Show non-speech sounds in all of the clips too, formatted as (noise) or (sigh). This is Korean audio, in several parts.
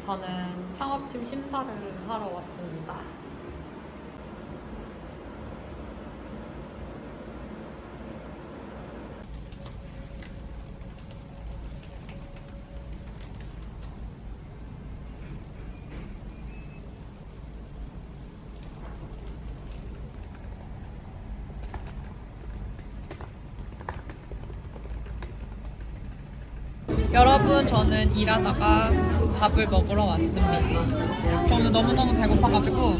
저는 창업팀 심사를 하러 왔습니다. 여러분 저는 일하다가 밥을 먹으러 왔습니다. 저 오늘 너무너무 배고파가지고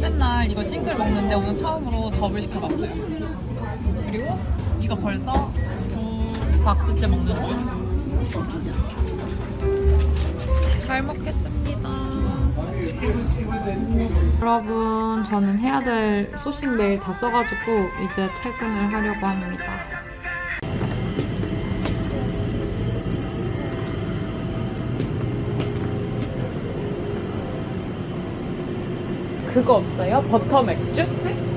맨날 이거 싱글 먹는데 오늘 처음으로 더블 시켜봤어요. 그리고 이거 벌써 두 박스째 먹는 중. 잘 먹겠습니다. 여러분 저는 해야 될 소식 메일 다 써가지고 이제 퇴근을 하려고 합니다. 그거 없어요? 버터 맥주?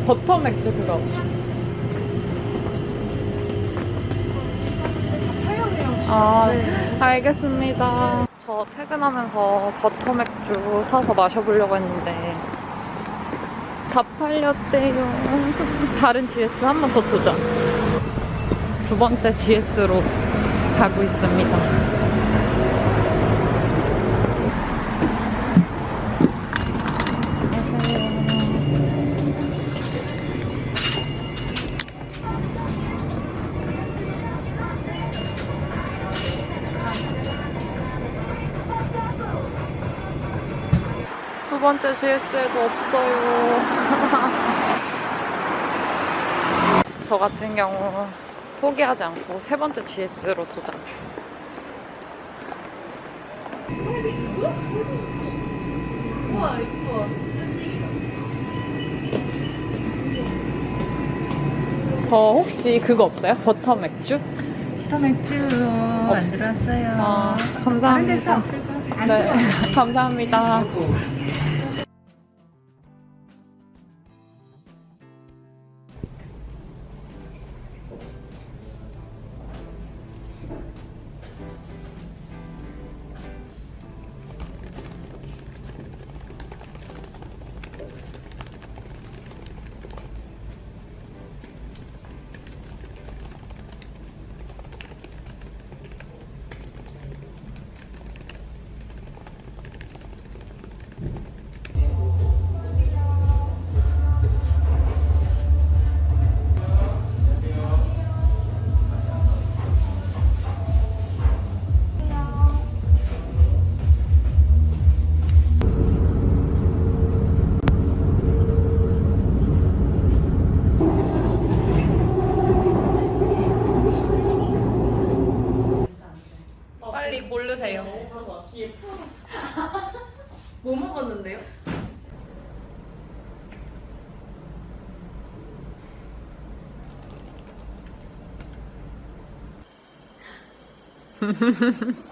버터 맥주 그거 없어요? 아, 알겠습니다. 저 퇴근하면서 버터 맥주 사서 마셔보려고 했는데 다 팔렸대요. 다른 GS 한 번 더 도전. 두 번째 GS로 가고 있습니다. 번째 GS에도 없어요. (laughs) 저 같은 경우 포기하지 않고 세 번째 GS로 도전. 저 혹시 그거 없어요? 버터 맥주? 터 맥주 안 들었어요. 아, 감사합니다. 네, (laughs) 감사합니다. 없는데요? (laughs)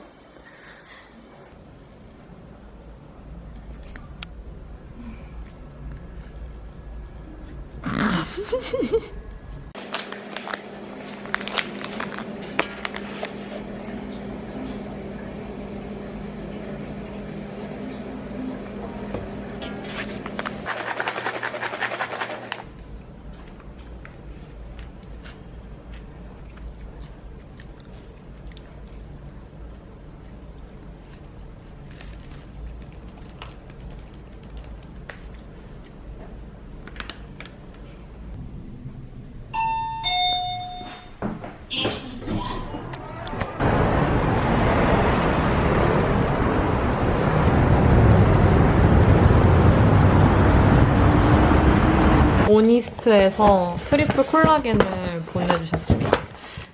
오니스트에서 트리플 콜라겐을 보내주셨습니다.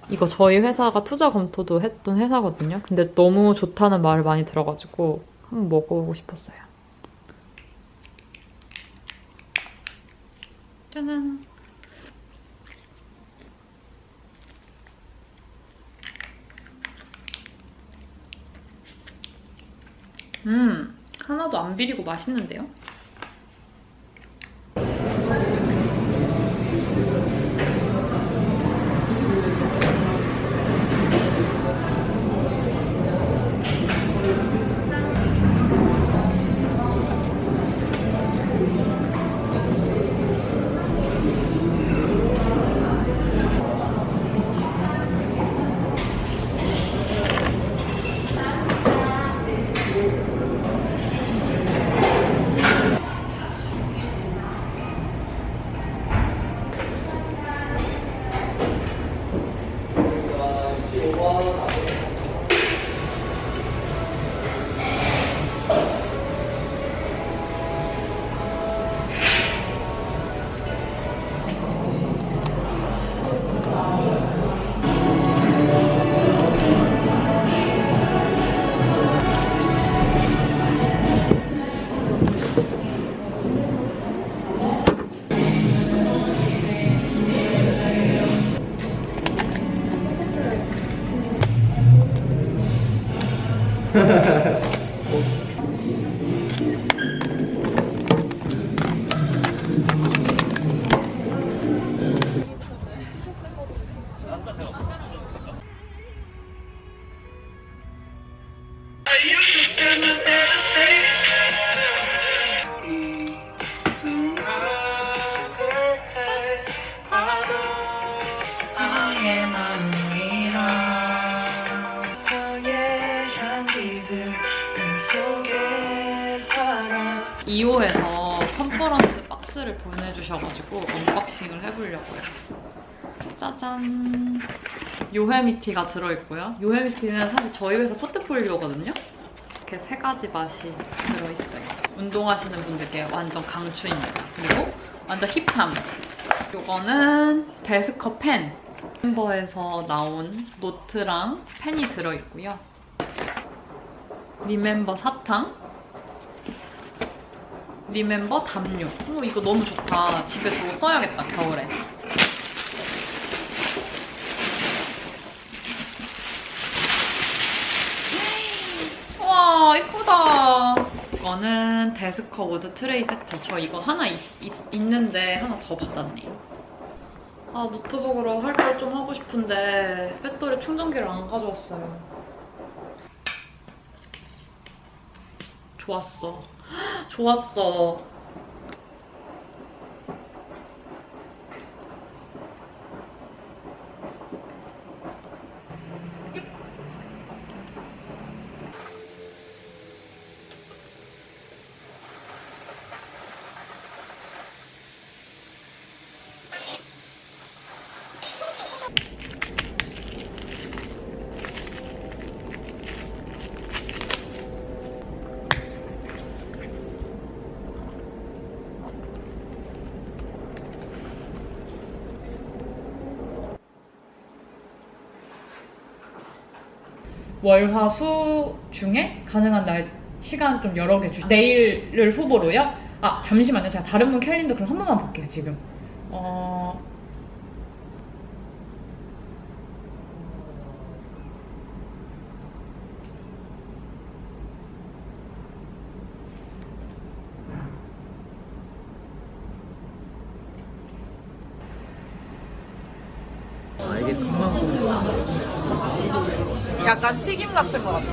이거 저희 회사가 투자 검토도 했던 회사거든요. 근데 너무 좋다는 말을 많이 들어가지고 한번 먹어보고 싶었어요. 짜잔. 음, 하나도 안 비리고 맛있는데요? 요헤미티가 들어있고요. 요헤미티는 사실 저희 회사 포트폴리오거든요. 이렇게 세 가지 맛이 들어있어요. 운동하시는 분들께 완전 강추입니다. 그리고 완전 hip함. 요거는 데스커 펜. 멤버에서 나온 노트랑 펜이 들어있고요. 리멤버 사탕. 리멤버 담요. 오, 이거 너무 좋다. 집에 두고 써야겠다, 겨울에. 와, 이쁘다. 이거는 데스커 우드 트레이 세트. 저 이거 하나 있, 는데 하나 더 받았네요. 아, 노트북으로 할 걸 좀 하고 싶은데 배터리 충전기를 안 가져왔어요. 좋았어. (gasps) 좋았어. 월화수 중에 가능한 날 시간 좀 여러 개 주. 내일을 후보로요? 아 잠시만요. 제가 다른 분 캘린더 그럼 한 번만 볼게요 지금. 어. 약간 튀김 같은 것 같아.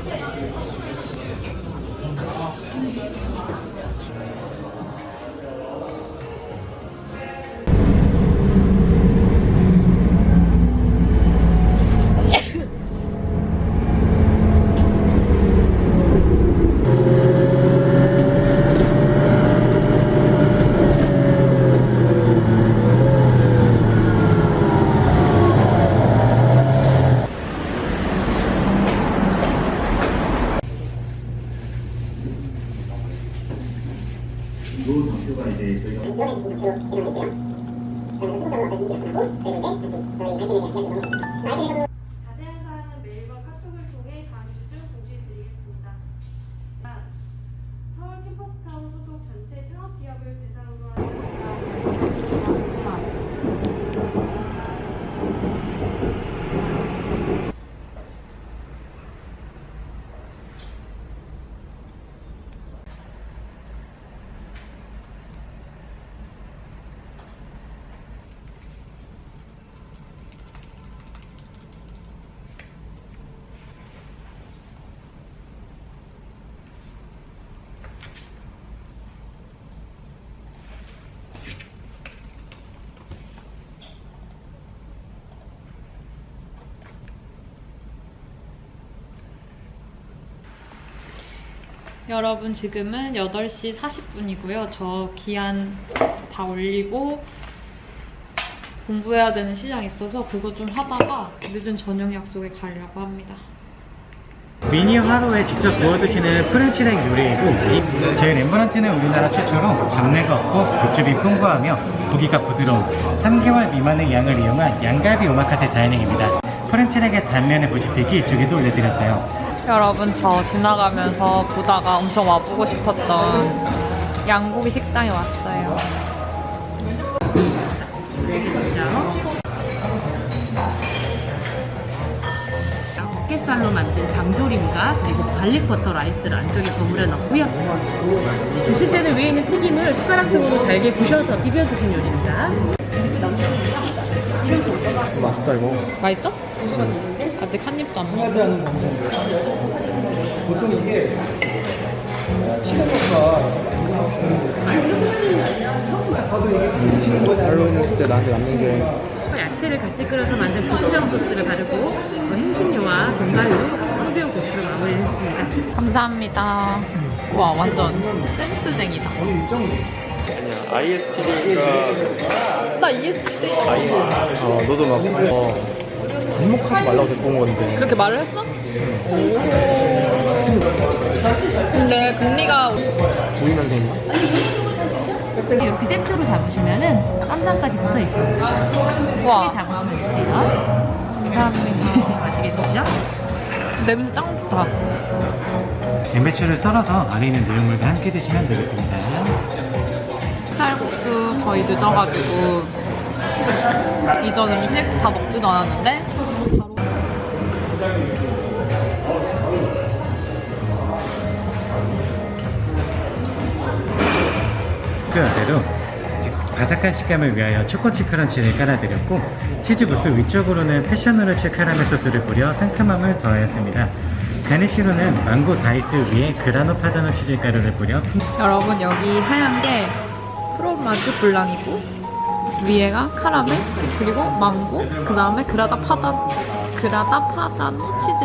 자세한 사항은 메일과 카톡을 통해 다음 주 중 공지해드리겠습니다. 서울 캠퍼스타운 소속 전체 창업기업을 대상으로 하는 여러분 지금은 8시 40분이고요. 저 기한 다 올리고 공부해야 되는 시장 있어서 그거 좀 하다가 늦은 저녁 약속에 가려고 합니다. 미니 화로에 직접 구워 드시는 French rack 요리이고 이- 저희 렘브란트는 우리나라 최초로 잡내가 없고 육즙이 풍부하며 고기가 부드러운 3개월 미만의 양을 이용한 양갈비 오마카세 dining입니다. French rack의 단면을 보실 수 있게 이쪽에도 올려드렸어요. 여러분 저 지나가면서 보다가 엄청 와보고 싶었던 양고기 식당에 왔어요. 어깨살로 만든 장조림과 그리고 garlic 버터 라이스를 안쪽에 버무려 넣고요. 드실 때는 위에 있는 튀김을 숟가락 등으로 잘게 부셔서 비벼 드신 요리입니다. 맛있다 이거. 맛있어? 아직 한 입도 안 먹었어. 보통 이게 치킨가 할로윈 했을 때 나한테 남는 게 야채를 같이 끓여서 만든 고추장 소스를 바르고 어, 향신료와 견과류, 황비오 고추를 마무리했습니다. 감사합니다. 와 완전 센스쟁이다. ISTJ가 나 ESTJ 어, 너도 막 어, 반목하지 말라고 데리고 온 건데 그렇게 말을 했어? 오. 근데 금리가 보이면 된다. 이렇게 세트로 잡으시면은 쌈장까지 붙어 있습니다. 와 잡으시면 되세요. 감사합니다. 아시겠죠? 냄새 짱 좋다. 양배추를 썰어서 안에 있는 내용물과 함께 드시면 되겠습니다. 쌀국수 저희 늦어가지고 이전 음식 다 먹지도 않았는데 바로 그 아래로 바삭한 식감을 위하여 초코칩 crunch를 깔아드렸고 치즈무스 위쪽으로는 passion fruits 카라멜 소스를 뿌려 상큼함을 더하였습니다. garnish로는 망고 dice 위에 그라나 파다노 치즈가루를 뿌려 여러분 여기 하얀 게 fromage blanc이고 위에가 카라멜 그리고 망고 그 다음에 그라다 파다 그라다 파다노 치즈.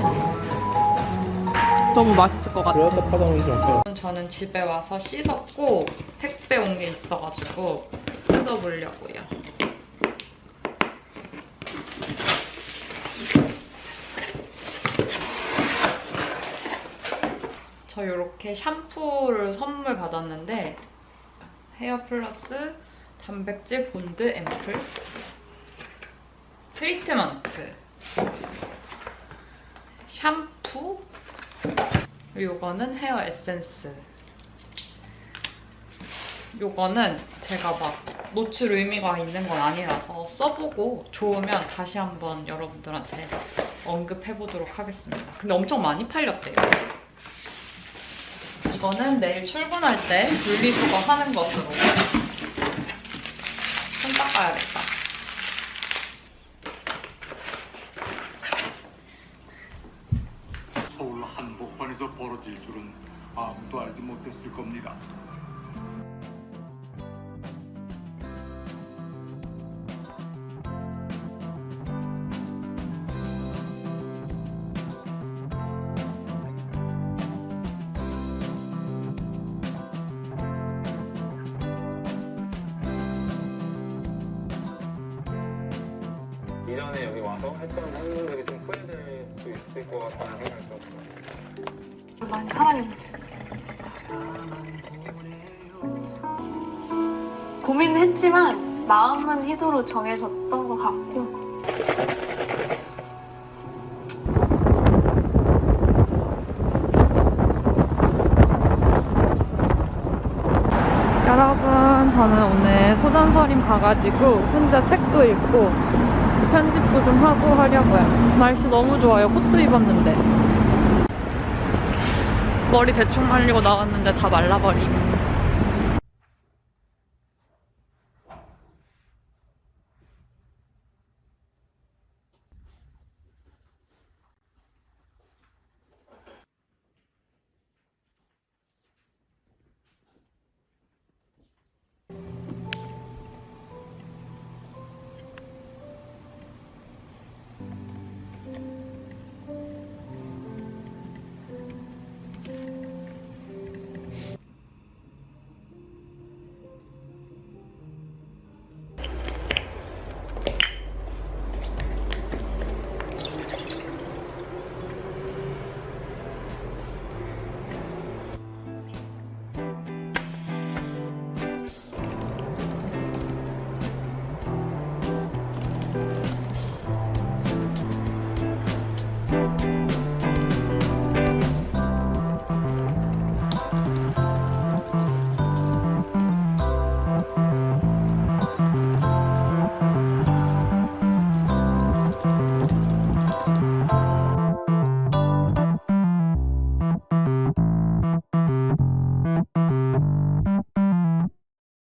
너무 맛있을 것 같아. 저는 집에 와서 씻었고 택배 온 게 있어가지고 뜯어보려고요. 저 이렇게 샴푸를 선물 받았는데 헤어 플러스 단백질 본드 앰플 트리트먼트 샴푸 이거는 헤어 에센스. 요거는 제가 막 노출 의미가 있는 건 아니라서 써보고 좋으면 다시 한번 여러분들한테 언급해보도록 하겠습니다. 근데 엄청 많이 팔렸대요. 이거는 내일 출근할 때 분리수거 하는 것으로 손 닦아야겠다. 서울 한복판에서 벌어질 줄은 아무도 알지 못했을 겁니다. 와서 했던 행동들이 좀 후회될 수 있을 것 같다는 생각이 좀 들어요. 많이 사랑해. 고민했지만 마음은 희도로 정해졌던 것 같고 여러분, 저는 오늘 소전서림 가가지고 혼자 책도 읽고 편집도 좀 하고 하려고요. 날씨 너무 좋아요. 코트 입었는데. 머리 대충 말리고 나왔는데 다 말라버림.